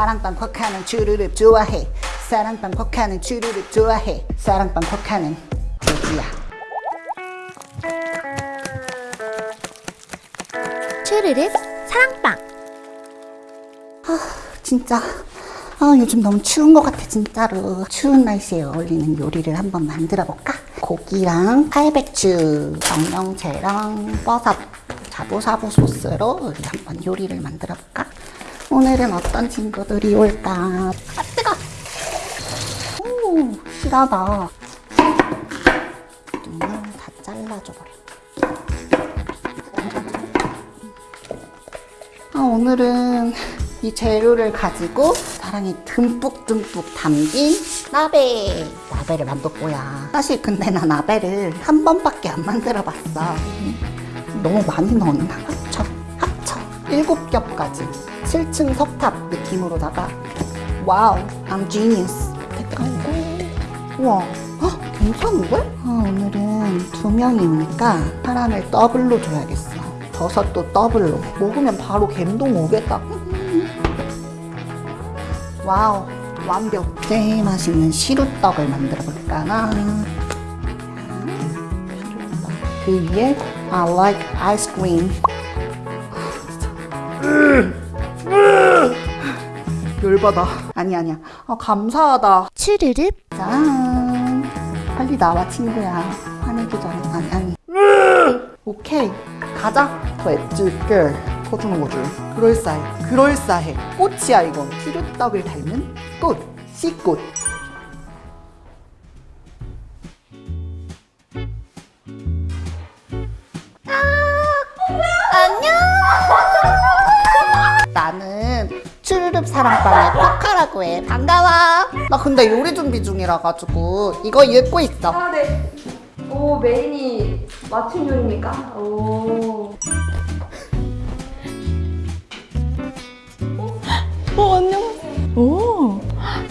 사랑방 콱하는 주르륵 좋아해. 사랑방 콱하는 주르륵 좋아해. 사랑방 콱하는 조지야 쭈르륵 사랑방. 진짜. 아 요즘 너무 추운 것 같아 진짜로. 추운 날씨에 어울리는 요리를 한번 만들어 볼까? 고기랑 팔배추, 정령채랑 버섯, 자부사부 소스로 우리 한번 요리를 만들어 볼까? 오늘은 어떤 친구들이 올까? 아 뜨거! 오 실하다 눈을 다 잘라줘 버려 아, 오늘은 이 재료를 가지고 사랑이 듬뿍듬뿍 담긴 나베 나베를 만들 거야 사실 근데 나 나베를 한 번밖에 안 만들어 봤어 너무 많이 넣었나? 일곱 겹까지. 7층 석탑 느낌으로다가 wow I'm genius. 색깔고. 우와. 헉, 괜찮은데? 아, 오늘은 두 명이니까 사람을 더블로 줘야겠어. 버섯도 더블로. 먹으면 바로 갬동 오겠다. wow 완벽. 제일 맛있는 시루떡을 만들어 볼까 나? 그 위에 I like ice cream 열받아. 아니 아니야. 아 감사하다. 쭈르륵 짠. 빨리 나와 친구야. 화내기 전에 아니 아니. 오케이. 가자. let's go 퍼주는 거지. 그럴싸해. 그럴싸해. 꽃이야 이건 시루떡을 닮은 꽃. 씨꽃 사랑방의 쿼카라고 해 반가워 나 근데 요리 준비 중이라 가지고 이거 읽고 있어 아, 네. 오, 메인이 맞춤 요리입니까? 오. 어, 안녕. 오,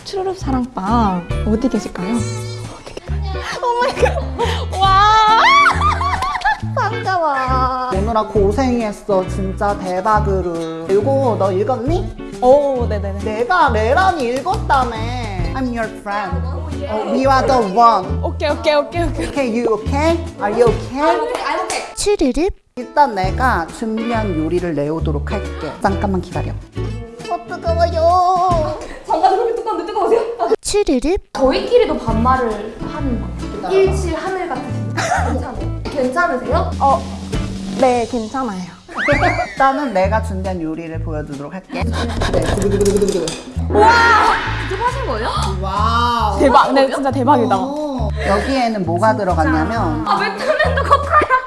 추루룩 사랑방. 어디 계실까요? 어디 계실까요? oh my god. 와! 반가워 오느라 고생했어 진짜 대박으로 이거 너 읽었니? 오, 네네네. 내가 레란이 읽었다며 I'm your friend 어, We are the one 오케이, 오케이, 오케이, 오케이. Okay, you okay? Are you okay? 쭈르륵 일단 내가 준비한 요리를 내오도록 할게 잠깐만 기다려 어 뜨거워요 잠깐 그렇게 뜨거운데 뜨거우세요? 쭈르륵 저희끼리도 반말을 하는 거. 일칠 하늘 같으신 괜찮아요? 괜찮으세요? 어, 네, 괜찮아요. 일단은 내가 준비한 요리를 보여드리도록 할게 네. 직접 하신 거예요? wow 대박, 네, 진짜 대박이다. 어, 여기에는 뭐가 들어갔냐면 아, 맥주맨도 쿼카야.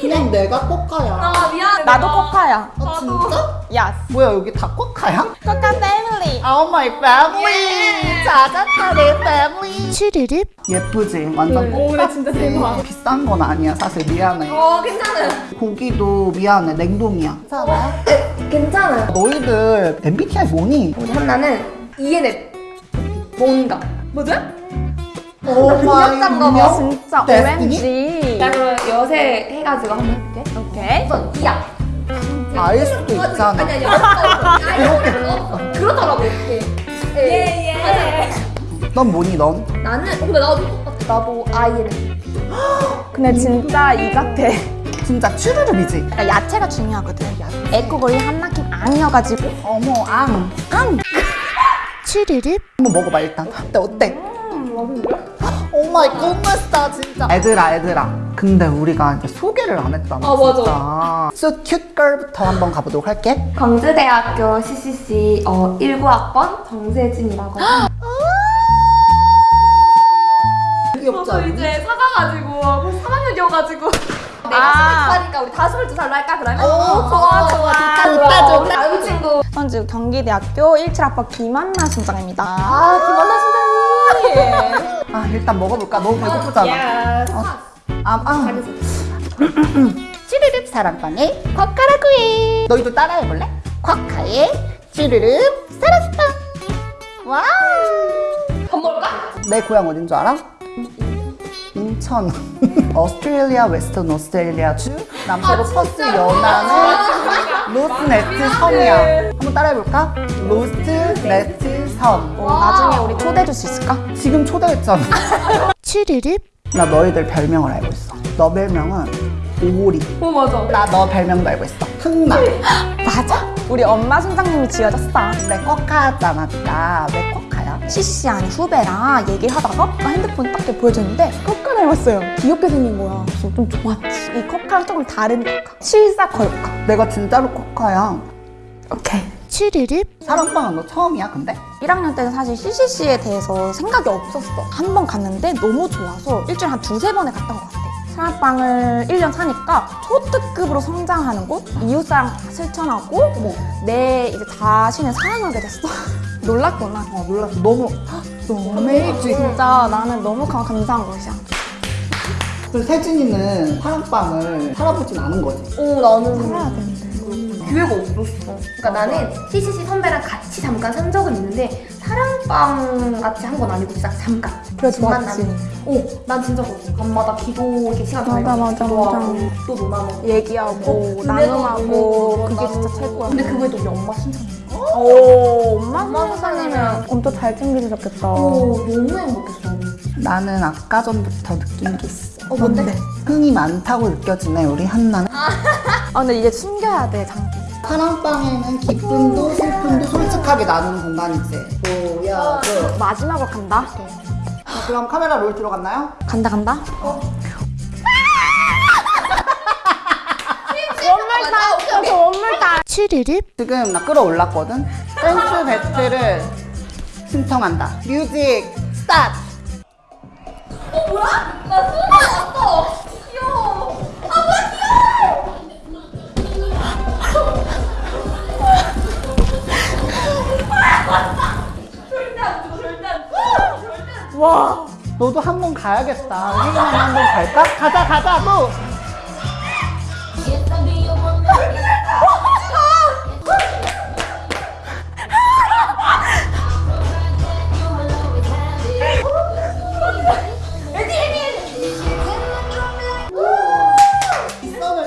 그냥 내가 쿼카야 아, 미안해. 나도. 쿼카야. 아 진짜? yas. 뭐야 여기 다 쿼카야? 쿼카 family. Oh my family 찾았다 내 family 쭈르륵 예쁘지? 완전 오, 쿼카 네, 진짜 대박. 비싼 건 아니야 사실 미안해 어, 괜찮아요. 고기도 미안해 냉동이야 괜찮아요? 네, 괜찮아요. 너희들 MBTI 뭐니? 우리 한나는 ENF. 뭔가. 뭐죠? 오마이 거 진짜? OMG. 나 그럼 여세 해가지고 한번 해볼게. 오케이. 우선 이야. 알 수도 있잖아 아니 아니 아니 그러더라고 이렇게 예예 넌 뭐니 넌? 나는 어, 근데 나도 똑같아 나도 IN 근데 진짜 이 같아. 진짜 추르륵이지? 그러니까 야채가 중요하거든. 에코걸리 한 느낌 아니어가지고. 어머 앙 앙! 쭈르륵 한번 먹어봐 일단 어때 어때? oh my goodness다 진짜 애들아 애들아 근데 우리가 이제 소개를 안 했잖아 아, 맞아. 진짜 So cute girl부터 한번 가보도록 할게 광주대학교 CCC 어, 19학번 정세진이라고 귀엽지 저도? 이제 사가가지고 벌써 3학년이어가지고 내가 아. 22살이니까 우리 다 22살로 할까 그러면? 오, 좋아, 좋아. 좋다, 좋다, 좋다. 다음 친구 현재 경기대학교 17학번 김한나 순장입니다. 아 김한나 아 일단 먹어볼까? 너무 배고프잖아 어. 아, 아. 찌르륵 사랑방의 쿼카라구 너희도 따라해볼래? 쿼카의 찌르륵 사랑방 wow 밥 먹을까? 내 고향 어딘 줄 알아? 인천 오스트레일리아 웨스턴 오스트레일리아 주 남서로 퍼스 연안의 로트네스트 섬이야 한번 따라해볼까? 로스트, 섬. 어, 나중에 우리 초대해 줄 수 있을까? 지금 초대했잖아. 추르륵 나 너희들 별명을 알고 있어. 너 별명은 오리. 어 맞아. 나 너 별명도 알고 있어. 흥나. 맞아. 우리 엄마 순장님이 지어줬어. 근데 꺾하잖아, 네가. 왜 꺾하야? CC 아니 후배랑 얘기를 하다가 핸드폰 딱 이렇게 보여줬는데 커카 닮았어요. 귀엽게 생긴 거야. 그래서 좀 좋았지. 이 커카랑 조금 다른 커카. 실사 걸카. 내가 진짜로 꺾하야. 오케이. 추르륵 사랑방은 너 처음이야, 근데? 1학년 때는 사실 CCC에 대해서 생각이 없었어. 한 번 갔는데 너무 좋아서 일주일에 한 두세 번에 갔던 것 같아. 사랑방을 1년 사니까 초특급으로 성장하는 곳, 이웃사랑 다 실천하고 내 이제 자신을 사랑하게 됐어. 놀랐구나. 어, 놀랐어. 너무, 너무 어메이징. 진짜 나는 너무 감- 감사한 것이야. 그래서 세진이는 사랑방을 살아보진 않은 거지. 어 나는 살아야 되는데. 기회가 없었어. 그러니까 나는 CCC 선배랑 같이 잠깐 산 적은 있는데 사랑방 같이 한 건 아니고 진짜 잠깐. 그래도 잠깐 맞지. 나는- 어, 난 진짜 그랬어. 밤마다 기도 이렇게 시간 맞아, 맞아, 맞아. 또 논하고. 얘기하고 은혜도 나눔하고 은혜도 그게 진짜 나누고. 최고야. 근데 그거에 또 우리 엄마 신청해. 오 엄마 엄마 선생님은 엄청 잘 챙겨주셨겠다. 어, 너무 행복했어. 나는 아까 전부터 느낀 게 있어. 어, 뭔데? 흥이 많다고 느껴지네, 우리 한나는. 아 근데 이제 숨겨야 돼 장기. 사랑방에는 기쁨도 슬픔도 솔직하게 나누는 공간이지. 보여줘. 마지막으로 간다. 자, 그럼 카메라 롤 들어갔나요? 간다 간다. 추르륵 지금 나 끌어올랐거든? 댄스 battle을 신청한다. music start! 와. 너도 한 번 가야겠다. 혜인이 한번 갈까? 가자, 가자,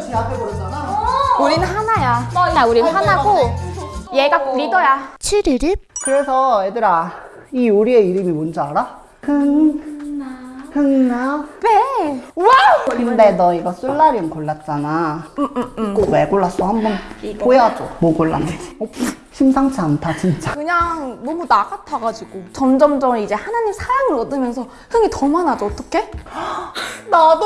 제압해버렸잖아. 우린 하나야. 나 우린 하나고 얘가 리더야. 추르륵 그래서 얘들아, 이 요리의 이름이 뭔지 알아? 흥, 흥나. 네. wow! 근데 너 이거 솔라리움 골랐잖아. 이거 왜 골랐어? 한번 보여줘. 뭐 골랐는지. 어, 심상치 않다, 진짜. 그냥 너무 나 같아가지고 점점점 이제 하나님 사랑을 얻으면서 흥이 더 많아져. 어떡해? 나도!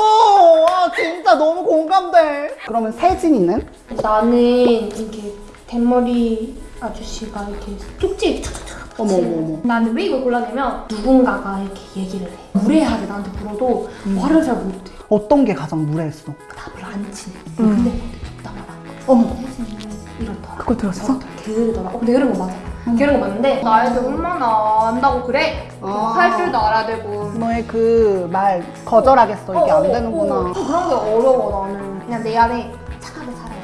아, 진짜 너무 공감돼. 그러면 세진이는? 나는 이렇게 대머리 아저씨가 이렇게 쪽지 촥촥촥 어머, 어머, 어머. 나는 왜 이걸 골랐냐면 누군가가 이렇게 얘기를 해. 무례하게 나한테 물어도 말을 잘 못해 어떤 게 가장 무례했어? 답을 안 치네 근데 나 말안 어머. 혜진이는 이렇더라. 그걸 들었어? 게으르더라. 어 근데 게으른 거 맞아. 게으른 거 맞는데 나에 대해 얼마나 안다고 그래? 아. 할 줄도 알아야 되고. 너의 그 말 거절하겠어. 이게 어, 안 어, 되는구나. 어, 그런 게 어려워 나는. 그냥 내 안에 착하게 살아야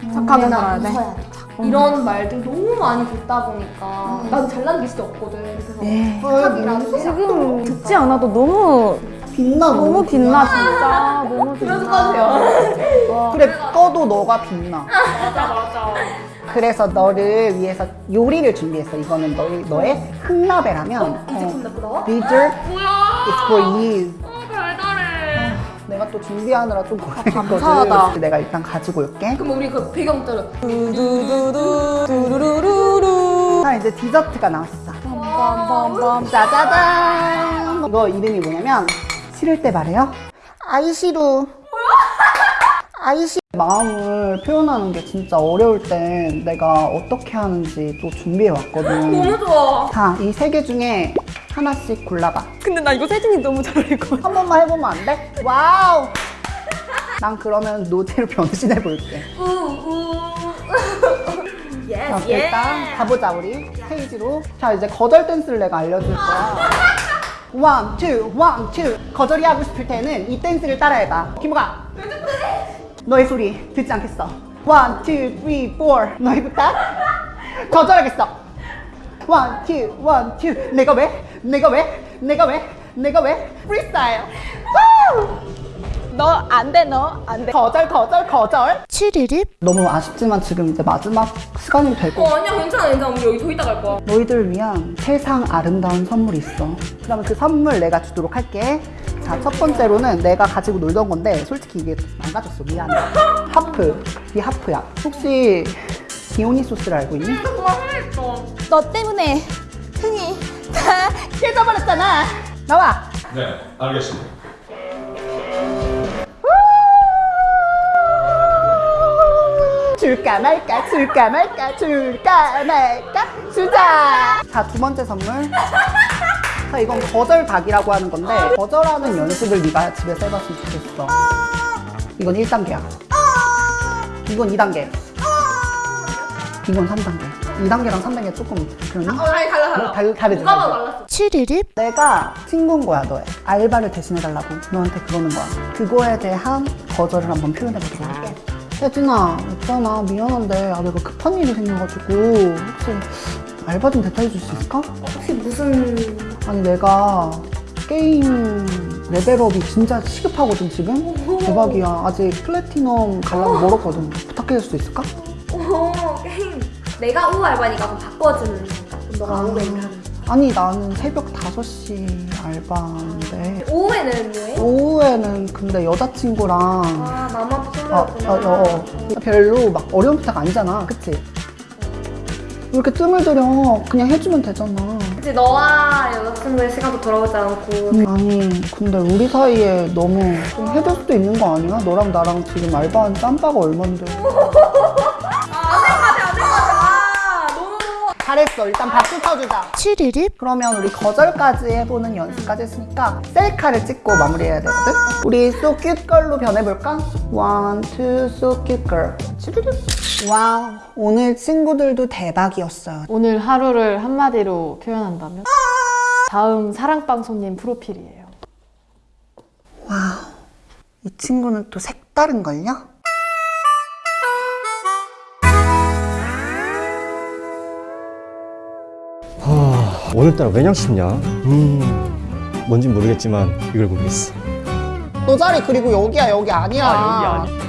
돼 착하게 살아야 돼. 이런 말들 너무 많이 듣다 보니까 난 잘난 게 진짜 없거든 그래서 예. 착하기라도 지금 듣지 않아도 너무 빛나, 너무 빛나 진짜. 너무 그래서 빛나. 까세요 그래, 꺼도 너가 빛나. 맞아 맞아 그래서 너를 위해서 요리를 준비했어. 이거는 너의, 너의 흥라베라면. 이 제품 나쁘다 Bitter, 뭐야 it's for you. 내가 또 준비하느라 좀 고생했거든. 감사하다. 내가 일단 가지고 올게. 그럼 우리 그 배경 따라 두두두두 두루루루루. 자, 이제 디저트가 나왔어. 빰빰빰빰. 짜자잔! 이거 이름이 뭐냐면, 싫을 때 말해요. 아이시루. 아이시 마음을 표현하는 게 진짜 어려울 땐 내가 어떻게 하는지 또 준비해 왔거든. 너무 좋아 자, 이 세 개 중에 하나씩 골라봐. 근데 나 이거 세진이 너무 잘 어울릴 것 같아. 한 번만 해보면 안 돼? wow! 난 그러면 노제로 변신해 볼게. 자, 일단 가보자 우리 스테이지로. 자 이제 거절 댄스를 내가 알려줄 거야. one, two, one, two. 거절이 하고 싶을 때는 이 댄스를 따라해봐. 김호가. 너의 소리 듣지 않겠어. one, two, three, four. 너의 부탁. 거절하겠어. one, two, one, two. 내가 왜? 내가 왜? 내가 왜? 내가 왜? 프리스타일. 우! 너안 돼, 너 안 돼. 거절 거절 거절 추르륵 너무 아쉽지만 지금 이제 마지막 시간이 되고 어 아니야 괜찮아 괜찮아 우리 여기 더 있다 갈 거야 너희들을 위한 세상 아름다운 선물이 있어 그러면 그 선물 내가 주도록 할게 자 첫 번째로는 내가 가지고 놀던 건데 솔직히 이게 망가졌어 미안해 하프 이 하프야 혹시 디오니 소스를 알고 있니? 와 흥했어. 너 때문에 흥이 다 깨져버렸잖아. 나와. 네, 알겠습니다. 줄까 말까 줄까 말까 줄까 말까 주자 자 두 번째 선물. 자 이건 거절 각이라고 하는 건데 거절하는 연습을 네가 집에서 해봤으면 좋겠어. 이건 1단계야. 이건 2단계 이건 3단계. 2단계랑 3단계 조금 그러니? 어 아니 달라 달라. 달, 다르지 누가? 달랐어? 추르륵 내가 친구인 거야 너의. 알바를 대신해달라고 너한테 그러는 거야. 그거에 대한 거절을 한번 표현해보도록 할게 혜진아 있잖아 미안한데 아, 내가 급한 일이 생겨가지고 혹시 알바 좀 대타해 줄 수 있을까? 혹시 무슨 아니 내가 게임 레벨업이 진짜 시급하거든 지금? 대박이야. 아직 플래티넘 가려면 멀었거든. 부탁해 줄 수 있을까? 내가 오후 알바니까 그럼 바꿔주는 너가 오후에 일하는 아니 나는 새벽 5시 알바인데 오후에는 뭐해? 오후에는 근데 여자친구랑 아 나만 어, 필요했구나 어, 어, 어. 별로 막 어려운 부탁 아니잖아 그치? 왜 이렇게 뜸을 들여 그냥 해주면 되잖아 그치 너와 여자친구의 시간도 돌아오지 않고 음, 아니 근데 우리 사이에 너무 좀 해줄 수도 있는 거 아니야? 너랑 나랑 지금 알바한 짬바가 얼만데 잘했어. 일단 박수 쳐주자. 추르륵 그러면 우리 거절까지 해보는 연습까지 했으니까 셀카를 찍고 마무리해야 되거든? 우리 so cute girl로 변해볼까? one, two, so cute girl. 쭈르륵 wow. 오늘 친구들도 대박이었어요. 오늘 하루를 한마디로 표현한다면? 다음 사랑방 손님 프로필이에요. 와우. 이 친구는 또 색다른걸요? 오늘따라 왜냥 쉽냐? 음, 뭔진 모르겠지만 이걸 고르겠어. 너 자리 그리고 여기야 여기 아니야 아, 여기 아니-